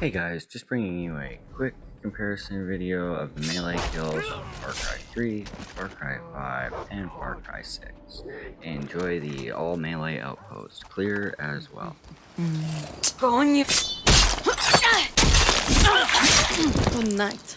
Hey guys, just bringing you a quick comparison video of the melee kills of Far Cry 3, Far Cry 5, and Far Cry 6. Enjoy the all melee outpost, clear as well. You. Good night.